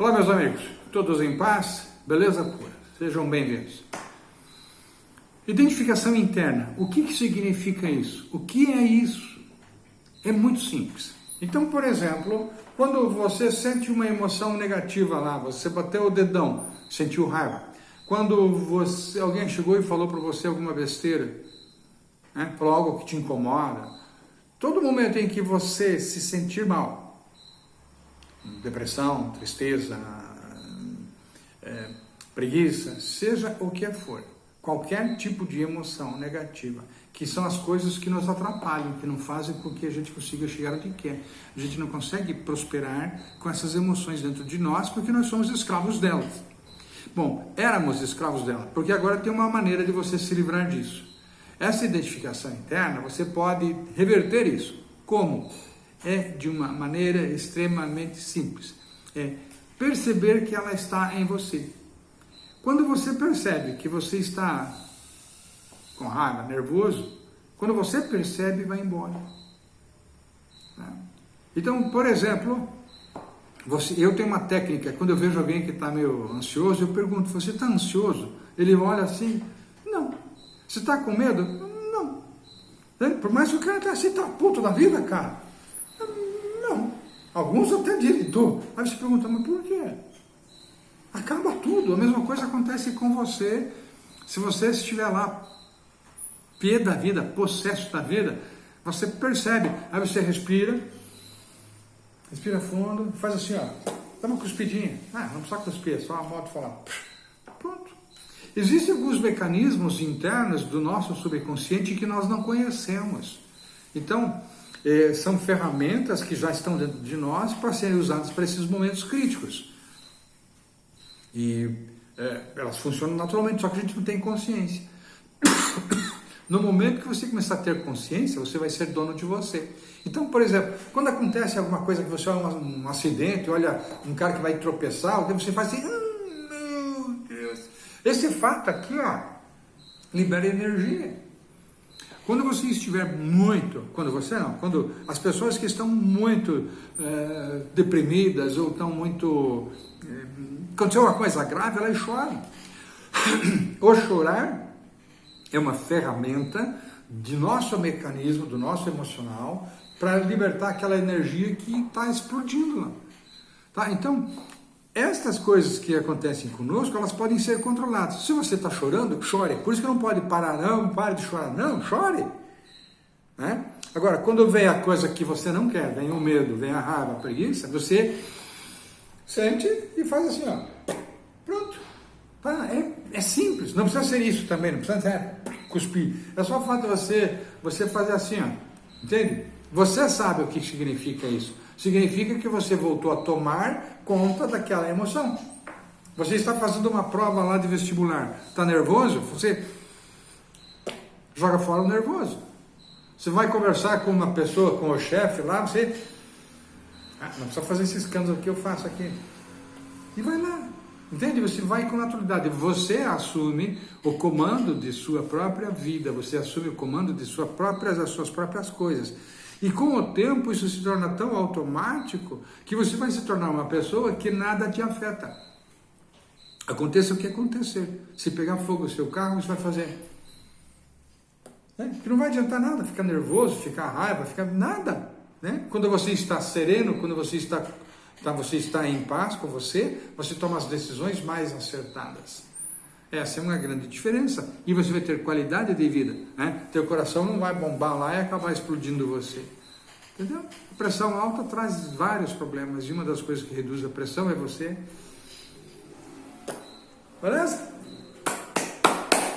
Olá, meus amigos, todos em paz? Beleza pura? Sejam bem-vindos. Identificação interna. O que, que significa isso? O que é isso? É muito simples. Então, por exemplo, quando você sente uma emoção negativa lá, você bateu o dedão, sentiu raiva. Quando você, alguém chegou e falou para você alguma besteira, né, falou algo que te incomoda, todo momento em que você se sentir mal, depressão, tristeza, é, preguiça, seja o que for, qualquer tipo de emoção negativa, que são as coisas que nos atrapalham, que não fazem com que a gente consiga chegar onde quer. A gente não consegue prosperar com essas emoções dentro de nós, porque nós somos escravos delas. Bom, éramos escravos dela, porque agora tem uma maneira de você se livrar disso. Essa identificação interna, você pode reverter isso. Como? É de uma maneira extremamente simples. É perceber que ela está em você. Quando você percebe que você está com raiva, nervoso, quando você percebe, vai embora. Tá? Então, por exemplo, você, eu tenho uma técnica, quando eu vejo alguém que está meio ansioso, eu pergunto, você está ansioso? Ele olha assim, não. Você está com medo? Não. Por mais que o cara está assim, está puto da vida, cara. Alguns até dizem, tô. Aí você pergunta, mas por quê? Acaba tudo. A mesma coisa acontece com você. Se você estiver lá, pé da vida, possesso da vida, você percebe. Aí você respira, respira fundo, faz assim, ó. Dá uma cuspidinha. Ah, não precisa cuspir, é só a moto falar. Pronto. Existem alguns mecanismos internos do nosso subconsciente que nós não conhecemos. Então, é, são ferramentas que já estão dentro de nós para serem usadas para esses momentos críticos. E é, elas funcionam naturalmente, só que a gente não tem consciência. No momento que você começar a ter consciência, você vai ser dono de você. Então, por exemplo, quando acontece alguma coisa que você olha um, um acidente, olha um cara que vai tropeçar, você faz assim, oh, meu Deus. Esse fato aqui, ó, libera energia. Quando você estiver muito, quando você não, quando as pessoas que estão muito é, deprimidas ou estão muito. É, aconteceu uma coisa grave, elas choram. o chorar é uma ferramenta de nosso mecanismo, do nosso emocional, para libertar aquela energia que está explodindo lá. Tá? Então, estas coisas que acontecem conosco, elas podem ser controladas. Se você está chorando, chore. Por isso que não pode parar, não, pare de chorar, não, chore. Né? Agora, quando vem a coisa que você não quer, vem o medo, vem a raiva, a preguiça, você sente e faz assim, ó. Pronto. Tá? É, é simples, não precisa ser isso também, não precisa ser cuspir. É só o fato de você, você fazer assim, ó. Entende? Você sabe o que significa isso significa que você voltou a tomar conta daquela emoção. Você está fazendo uma prova lá de vestibular, está nervoso? Você joga fora o nervoso. Você vai conversar com uma pessoa, com o chefe lá, você. Ah, não precisa fazer esse escândalo que eu faço aqui. E vai lá. Entende? Você vai com naturalidade. Você assume o comando de sua própria vida. Você assume o comando de sua próprias, das suas próprias coisas. E com o tempo isso se torna tão automático que você vai se tornar uma pessoa que nada te afeta. Aconteça o que acontecer. Se pegar fogo no seu carro, você vai fazer. É, que não vai adiantar nada, ficar nervoso, ficar raiva, ficar nada. Né? Quando você está sereno, quando você está, tá, você está em paz com você, você toma as decisões mais acertadas. Essa é uma grande diferença. E você vai ter qualidade de vida. Né? Teu coração não vai bombar lá e acabar explodindo você. Entendeu? A pressão alta traz vários problemas. E uma das coisas que reduz a pressão é você. Beleza?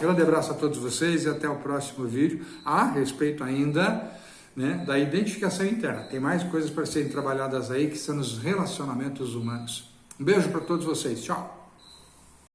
Grande abraço a todos vocês e até o próximo vídeo. A respeito ainda né, da identificação interna. Tem mais coisas para serem trabalhadas aí que são nos relacionamentos humanos. Um beijo para todos vocês. Tchau.